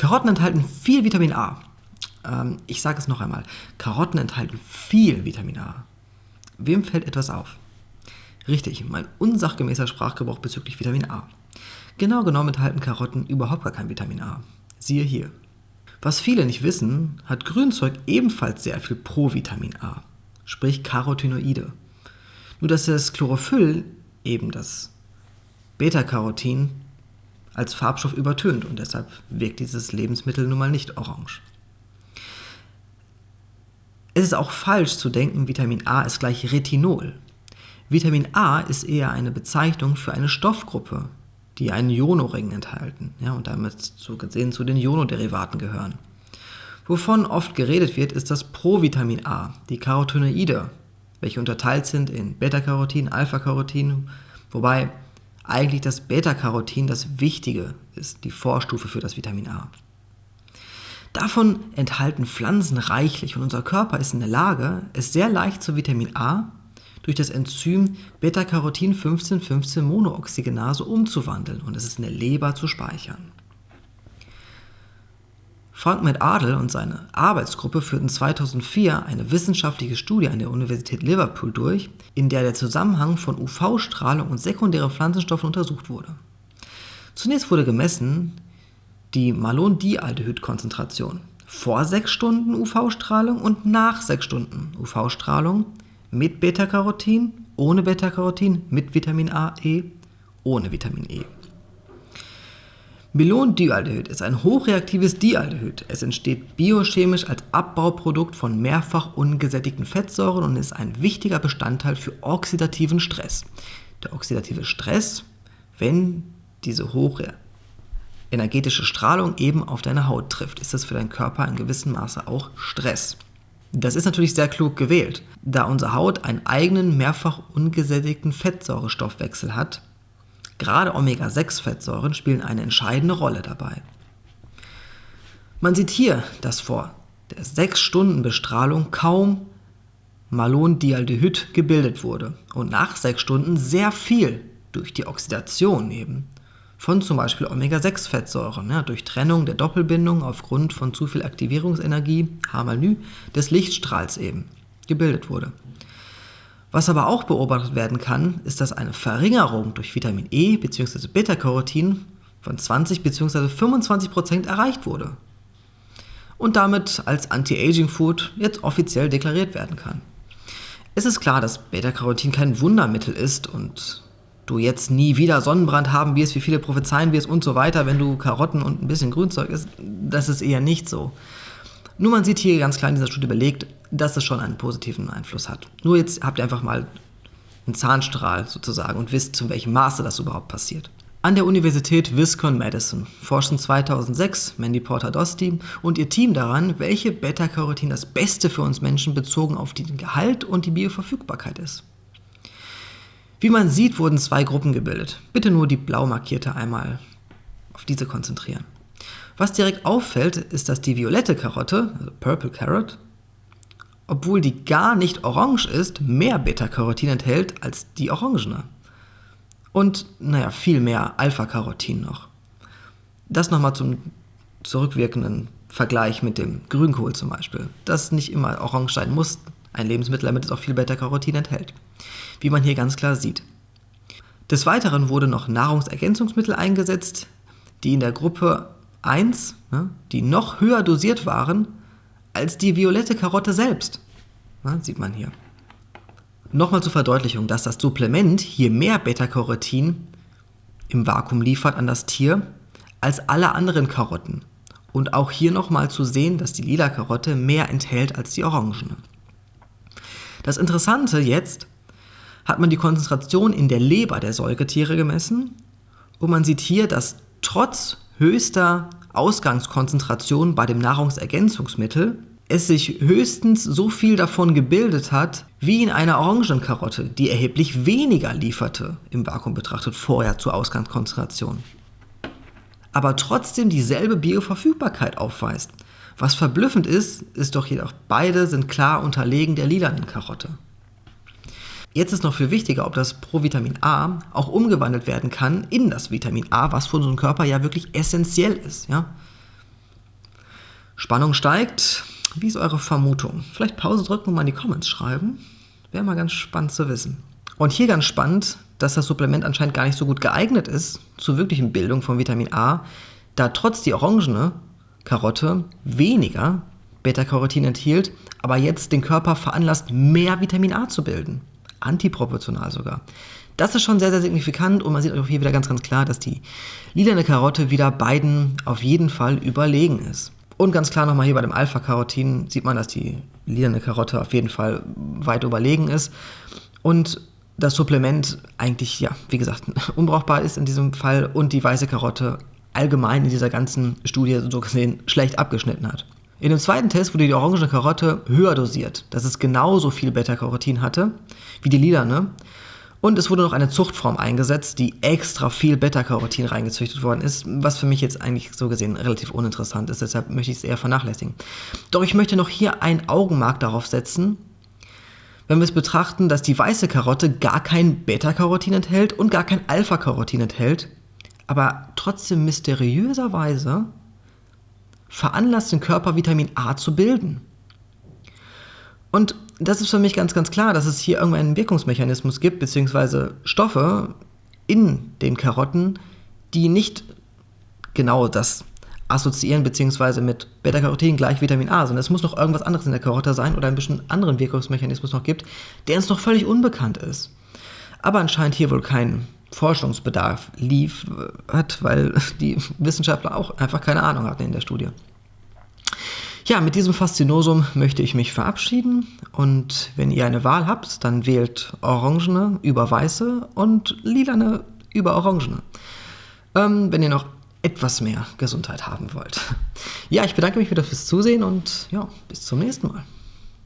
Karotten enthalten viel Vitamin A. Ähm, ich sage es noch einmal. Karotten enthalten viel Vitamin A. Wem fällt etwas auf? Richtig, mein unsachgemäßer Sprachgebrauch bezüglich Vitamin A. Genau genommen enthalten Karotten überhaupt gar kein Vitamin A. Siehe hier. Was viele nicht wissen, hat Grünzeug ebenfalls sehr viel Provitamin A, sprich Carotinoide. Nur dass das Chlorophyll, eben das Beta-Carotin, als Farbstoff übertönt und deshalb wirkt dieses Lebensmittel nun mal nicht orange. Es ist auch falsch zu denken, Vitamin A ist gleich Retinol. Vitamin A ist eher eine Bezeichnung für eine Stoffgruppe, die einen Ionoring enthalten ja, und damit so gesehen zu den Ionoderivaten gehören. Wovon oft geredet wird, ist das Provitamin A, die Carotinoide, welche unterteilt sind in Beta-Carotin, Alpha-Carotin, wobei eigentlich das Beta-Carotin das Wichtige ist, die Vorstufe für das Vitamin A. Davon enthalten Pflanzen reichlich und unser Körper ist in der Lage, es sehr leicht zu Vitamin A durch das Enzym Beta-Carotin 15,15-Monooxygenase umzuwandeln und es ist in der Leber zu speichern. Frank McArdle und seine Arbeitsgruppe führten 2004 eine wissenschaftliche Studie an der Universität Liverpool durch, in der der Zusammenhang von UV-Strahlung und sekundären Pflanzenstoffen untersucht wurde. Zunächst wurde gemessen die Malondialdehyd-Konzentration vor 6 Stunden UV-Strahlung und nach 6 Stunden UV-Strahlung mit Beta-Carotin, ohne Beta-Carotin, mit Vitamin A, E, ohne Vitamin E. Melondialdehyd ist ein hochreaktives Dialdehyd. Es entsteht biochemisch als Abbauprodukt von mehrfach ungesättigten Fettsäuren und ist ein wichtiger Bestandteil für oxidativen Stress. Der oxidative Stress, wenn diese hohe energetische Strahlung eben auf deine Haut trifft, ist das für deinen Körper in gewissem Maße auch Stress. Das ist natürlich sehr klug gewählt, da unsere Haut einen eigenen mehrfach ungesättigten Fettsäurestoffwechsel hat, Gerade Omega-6-Fettsäuren spielen eine entscheidende Rolle dabei. Man sieht hier, dass vor der 6-Stunden-Bestrahlung kaum Malondialdehyd gebildet wurde und nach 6 Stunden sehr viel durch die Oxidation eben von zum Beispiel Omega-6-Fettsäuren, ja, durch Trennung der Doppelbindung aufgrund von zu viel Aktivierungsenergie, H mal des Lichtstrahls eben gebildet wurde. Was aber auch beobachtet werden kann, ist, dass eine Verringerung durch Vitamin E bzw. Beta-Carotin von 20 bzw. 25% erreicht wurde und damit als Anti-Aging-Food jetzt offiziell deklariert werden kann. Es ist klar, dass Beta-Carotin kein Wundermittel ist und du jetzt nie wieder Sonnenbrand haben wirst, wie viele prophezeien wirst und so weiter, wenn du Karotten und ein bisschen Grünzeug isst. Das ist eher nicht so. Nur man sieht hier ganz klar in dieser Studie belegt, dass es schon einen positiven Einfluss hat. Nur jetzt habt ihr einfach mal einen Zahnstrahl sozusagen und wisst, zu welchem Maße das überhaupt passiert. An der Universität Wisconsin-Madison forschen 2006 Mandy Porter-Dosti und ihr Team daran, welche Beta-Carotin das Beste für uns Menschen bezogen auf den Gehalt und die Bioverfügbarkeit ist. Wie man sieht, wurden zwei Gruppen gebildet. Bitte nur die blau markierte einmal auf diese konzentrieren. Was direkt auffällt, ist, dass die violette Karotte, also Purple Carrot, obwohl die gar nicht orange ist, mehr Beta-Carotin enthält als die orangene. Und, naja, viel mehr Alpha-Carotin noch. Das nochmal zum zurückwirkenden Vergleich mit dem Grünkohl zum Beispiel, das nicht immer orange sein muss, ein Lebensmittel, damit es auch viel Beta-Carotin enthält. Wie man hier ganz klar sieht. Des Weiteren wurde noch Nahrungsergänzungsmittel eingesetzt, die in der Gruppe 1, ne, die noch höher dosiert waren als die violette Karotte selbst. Ne, sieht man hier. Nochmal zur Verdeutlichung, dass das Supplement hier mehr Beta-Carotin im Vakuum liefert an das Tier als alle anderen Karotten. Und auch hier nochmal zu sehen, dass die lila Karotte mehr enthält als die orangene. Das Interessante jetzt, hat man die Konzentration in der Leber der Säugetiere gemessen und man sieht hier, dass trotz höchster Ausgangskonzentration bei dem Nahrungsergänzungsmittel es sich höchstens so viel davon gebildet hat, wie in einer Orangenkarotte, die erheblich weniger lieferte, im Vakuum betrachtet, vorher zur Ausgangskonzentration. Aber trotzdem dieselbe Bioverfügbarkeit aufweist. Was verblüffend ist, ist doch jedoch, beide sind klar unterlegen der lilanen Karotte. Jetzt ist noch viel wichtiger, ob das Provitamin A auch umgewandelt werden kann in das Vitamin A, was für unseren Körper ja wirklich essentiell ist. Ja? Spannung steigt. Wie ist eure Vermutung? Vielleicht Pause drücken und mal in die Comments schreiben. Wäre mal ganz spannend zu wissen. Und hier ganz spannend, dass das Supplement anscheinend gar nicht so gut geeignet ist zur wirklichen Bildung von Vitamin A, da trotz die orangene Karotte weniger Beta-Carotin enthielt, aber jetzt den Körper veranlasst, mehr Vitamin A zu bilden. Antiproportional sogar. Das ist schon sehr, sehr signifikant und man sieht auch hier wieder ganz, ganz klar, dass die lilane Karotte wieder beiden auf jeden Fall überlegen ist. Und ganz klar nochmal hier bei dem Alpha-Carotin sieht man, dass die lilane Karotte auf jeden Fall weit überlegen ist. Und das Supplement eigentlich, ja, wie gesagt, unbrauchbar ist in diesem Fall und die weiße Karotte allgemein in dieser ganzen Studie so gesehen schlecht abgeschnitten hat. In dem zweiten Test wurde die orange Karotte höher dosiert, dass es genauso viel Beta-Carotin hatte wie die lilane. Und es wurde noch eine Zuchtform eingesetzt, die extra viel Beta-Carotin reingezüchtet worden ist, was für mich jetzt eigentlich so gesehen relativ uninteressant ist, deshalb möchte ich es eher vernachlässigen. Doch ich möchte noch hier ein Augenmerk darauf setzen, wenn wir es betrachten, dass die weiße Karotte gar kein Beta-Carotin enthält und gar kein Alpha-Carotin enthält, aber trotzdem mysteriöserweise veranlasst den Körper Vitamin A zu bilden. Und das ist für mich ganz, ganz klar, dass es hier irgendeinen Wirkungsmechanismus gibt, beziehungsweise Stoffe in den Karotten, die nicht genau das assoziieren, beziehungsweise mit Beta-Carotin gleich Vitamin A, sondern es muss noch irgendwas anderes in der Karotte sein oder ein bisschen anderen Wirkungsmechanismus noch gibt, der uns noch völlig unbekannt ist. Aber anscheinend hier wohl kein Forschungsbedarf lief, hat, weil die Wissenschaftler auch einfach keine Ahnung hatten in der Studie. Ja, mit diesem Faszinosum möchte ich mich verabschieden und wenn ihr eine Wahl habt, dann wählt Orangene über Weiße und Lilane über Orangene. Ähm, wenn ihr noch etwas mehr Gesundheit haben wollt. Ja, ich bedanke mich wieder fürs Zusehen und ja, bis zum nächsten Mal.